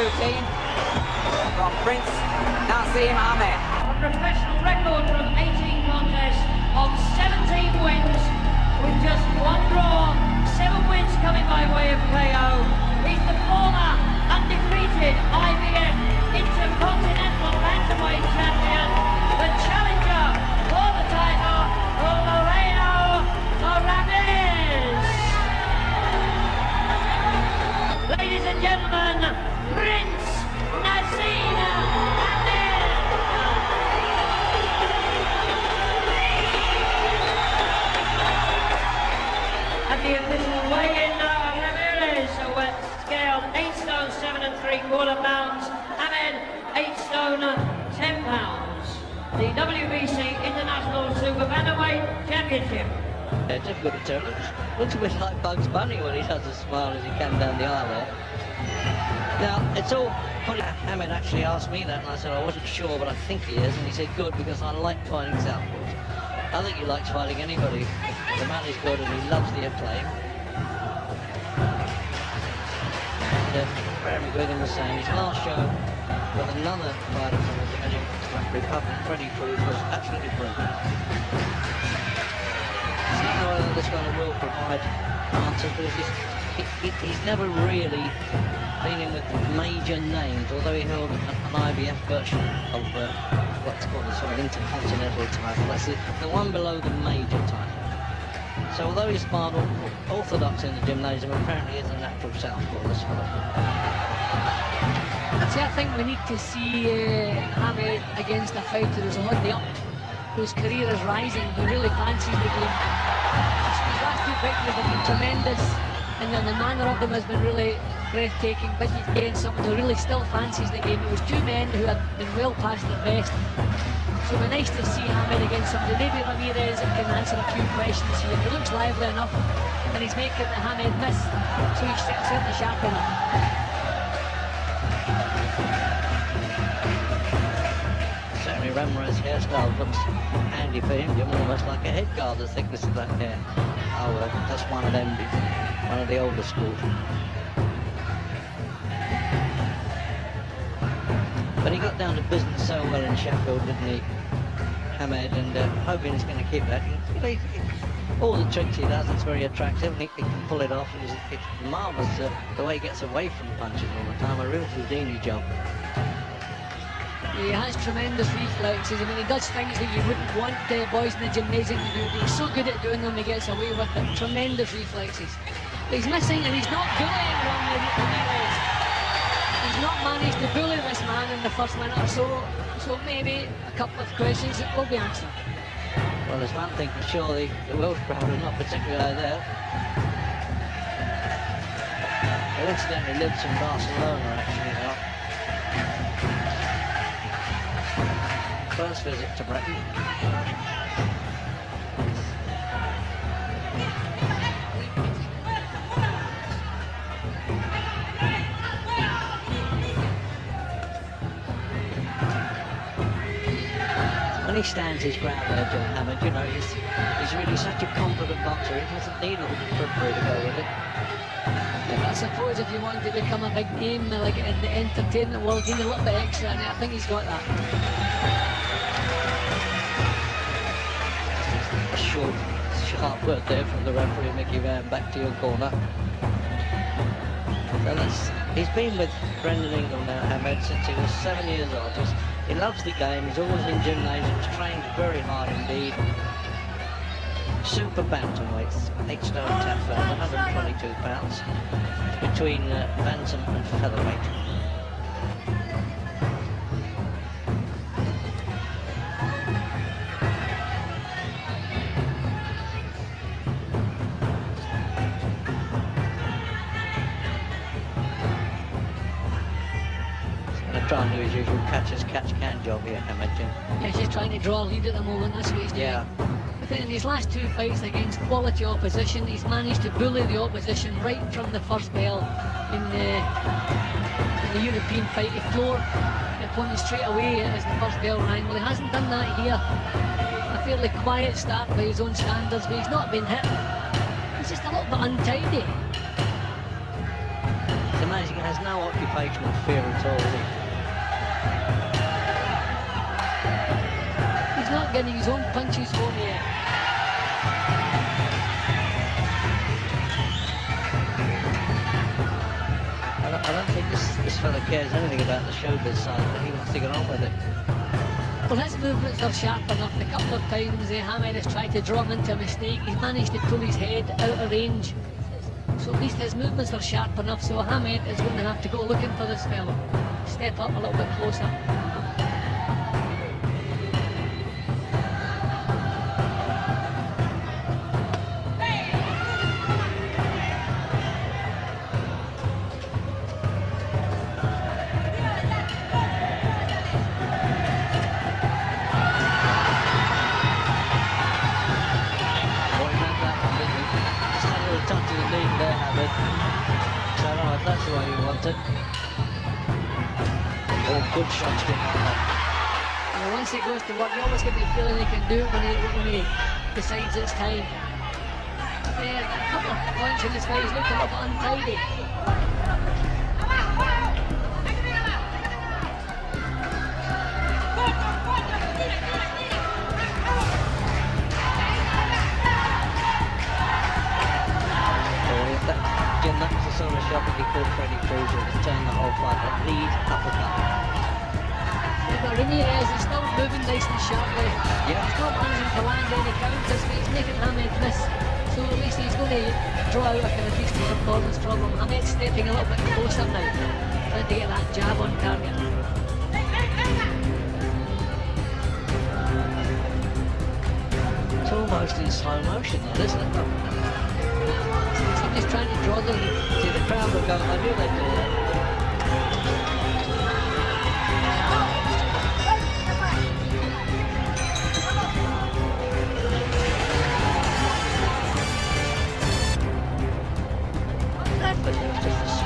routine from Prince Naseem Hamed. A professional record from 18 contests of 17 wins with just one draw, seven wins coming by way of KO. He's the former undefeated IBF Intercontinental Bantamweight Champion, the challenger for the title, Moreno Ramirez. Ladies and gentlemen, Prince Naseem Hamed. At the official weigh-in now, Ramirez with scale 8 stone 7 and 3 quarter pounds, Hamed 8 stone 10 pounds. The WBC International Super Bantamweight Championship. Jeff a good Looks, looks a bit like Bugs Bunny when he does a smile as he came down the aisle there. Now, it's all funny. Hamed actually asked me that, and I said I wasn't sure, but I think he is. And he said, good, because I like fighting southpaws. I think he likes fighting anybody. The man is good, and he loves the acclaim. And uh, Barry McGuigan was saying his last show with another fighter from the Dominican Republic, Freddie Cruz, was absolutely brilliant. I don't know whether this fellow will provide answers, but he's, he, he's never really been in with major names, although he held an, IBF version of uh, what's called a sort of intercontinental title. That's the, the one below the major title. So although he's smart orthodox in the gymnasium, apparently is a natural southpaw, this fellow. See, I think we need to see uh, Hamed against a fighter who's on the up, whose career is rising, who really fancies the game. His last two victories have been tremendous, and then the manner of them has been really breathtaking. But he's against someone who really still fancies the game. It was two men who had been well past their best. So it'd be nice to see Hamed against somebody. Maybe Ramirez can answer a few questions here. He looks lively enough, and he's making the Hamed miss, so he's certainly sharp enough. Certainly Ramirez's hairstyle looks handy for him, almost like a head guard, the thickness of that hair. Oh, well, that's one of them, one of the older school. But he got down to business so well in Sheffield, didn't he, Hamed, and uh, hoping he's going to keep that. All the tricks he does, it's very attractive, and he, he can pull it off. It's, it's marvellous uh, the way he gets away from punches all the time, a real Houdini job. He has tremendous reflexes. I mean, he does things that you wouldn't want uh, boys in the gymnasium to do. He's so good at doing them, he gets away with it. Tremendous reflexes. He's missing, and he's not bullying Ramirez. He's not managed to bully this man in the first minute or so. So maybe a couple of questions that will be answered. Well, there's one thing for sure, the, Welsh crowd are not particularly there. He incidentally lives in Barcelona, actually. First visit to Britain. He stands his ground there, uh, John Hammond, you know, he's, he's really such a confident boxer, he doesn't need a referee to go with it. I suppose if you want to become a big name like in the entertainment world, you need a little bit extra, and I think he's got that. Short, sharp word there from the referee, Mickey Vann, back to your corner. So that's, he's been with Brendan Ingle now, Hamed, since he was seven years old. He loves the game, he's always in gymnasiums, trained very hard indeed. Super bantamweights, 8 stone 10 pounds, 122 pounds, between uh, bantam and featherweight. Gonna do his usual catch as catch can job here, I imagine. Yeah, he's trying to draw a lead at the moment, that's what he's doing. Yeah. But in his last two fights against quality opposition, he's managed to bully the opposition right from the first bell in the, in the European fight. He floored the opponent straight away as the first bell rang. Well, he hasn't done that here. A fairly quiet start by his own standards, but he's not been hit. He's just a little bit untidy. The amazing. He has no occupational fear at all, not getting his own punches home yet. I don't, I don't think this, this fella cares anything about the showbiz side, but he wants to get on with it. Well, his movements are sharp enough. A couple of times, Hamed has tried to draw him into a mistake. He's managed to pull his head out of range. So at least his movements are sharp enough. So Hamed is going to have to go looking for this fellow. Step up a little bit closer. Shots that. Once he goes to work, you always get the feeling he can do it when he, when he decides it's time. There, a couple of points in his face, look a little untidy. If that, that was the sort shot that he called Freddie Cruz to turn the whole fight. That lead Ramirez is still moving nice and sharply. Yeah. He's not managing to land any counters, but he's making Hamed miss. So at least he's going to draw out a kind of decent performance from him. Hamed's stepping a little bit closer now, trying to get that jab on target. It's almost in slow motion, though, isn't it? He's just trying to draw the lead. See, the crowd will go, I knew they'd do that.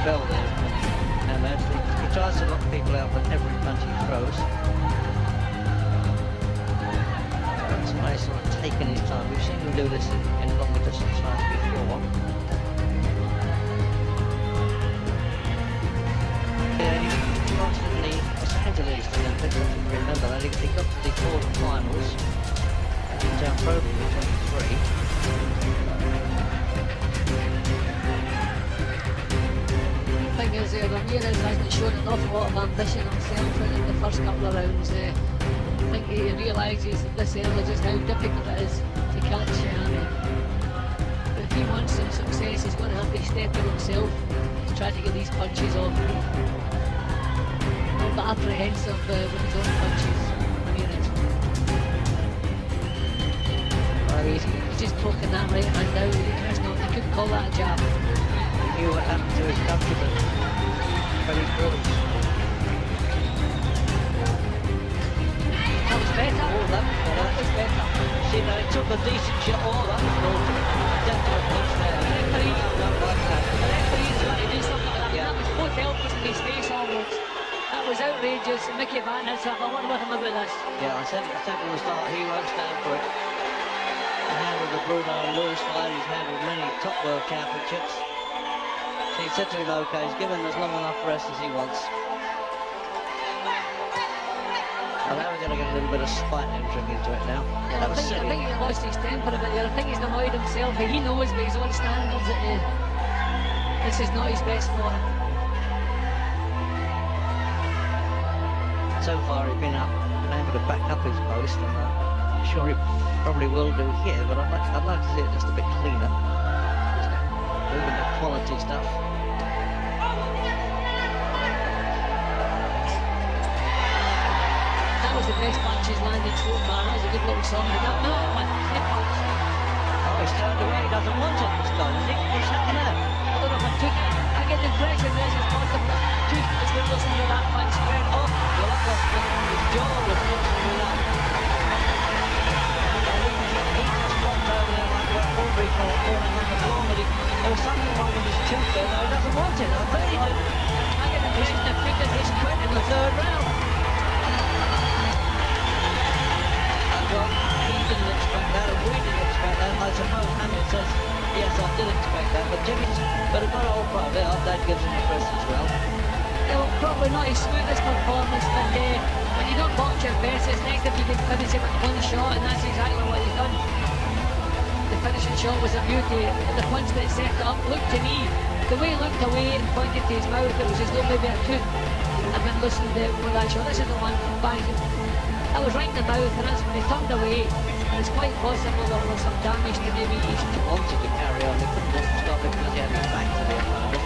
There. And actually, he tries to knock people out with every punch he throws. It's nice sort of taking his time. We've seen him do this in, in longer distance fights before. Yeah, he constantly, Los Angeles Olympics, remember that, he, he got the first rounds. Uh, I think he realises this early just how difficult it is to catch Hamed. But if he wants some success, he's going to have to step in himself to try to get these punches off. Bit apprehensive uh, with his own punches, he's, just poking that right hand out. It's not, you couldn't call that a jab. he knew what happened to his countryman, but Cruz. That Took a decent shot. Oh, that was was was outrageous. Mickey Vann has I wonder with him about this. Yeah, I said, I said from the start, he won't stand for it. He handled the Bruno Lewis fight, he's handled many top world championships. He said to him, okay, he's given as long enough rest as he wants. Now we're going to get a little bit of spite entering into it now. Yeah, I, think, I think he lost his temper a bit there. I think he's annoyed himself. He knows by his own standards that uh, this is not his best form. So far he's been up, been able to back up his post, and uh, I'm sure he probably will do here, but I'd like, I'd like to see it just a bit cleaner. Moving the quality stuff. Was the best punch he's landed so far. That was a good little song. That, no, punch. Oh, he's turned away, he doesn't want it this time, is he? What's there? I don't know if I took it. I get the impression there's his point of took as we're listening to that punch. Oh, off. well, that was his jaw was he, just dropped over there like a ordinary caught falling on the floor, but he, there was something wrong with his tooth there. No, he doesn't want it. I he did. I get the impression as he's quit in the third round. I suppose Hamlet says, yes, I did expect that, but Jimmy's, but a good old pro there, that gives him the rest as well. thought he smoothed his smoothest performance, but uh, when you don't box your best, it's next if you can finish it with one shot, and that's exactly what he's done. The finishing shot was a beauty. The punch that set it up looked to me, the way he looked away and pointed to his mouth, it was as though maybe a tooth had been loosened uh, for that shot. This is the one, bang. That was right in the mouth, and that's when he turned away. It's quite possible there was some damage to maybe his Wanted to carry on, they couldn't stop it because he had his back to the opponent.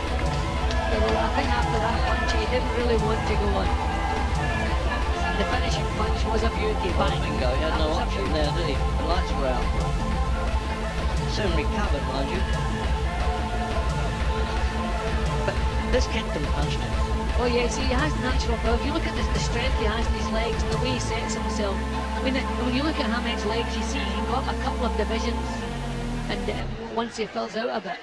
Well, I think after that punch, he didn't really want to go on. The finishing punch was a beauty. Bingo, he had no option there, did he? The lights were out. Soon recovered, mind you. But this kicked him punched him. Oh yeah, see, he has natural power. If you look at the, the strength he has in his legs, the way he sets himself. I mean, when you look at Hamed's legs, you see he's got a couple of divisions, and uh, once he fills out a bit,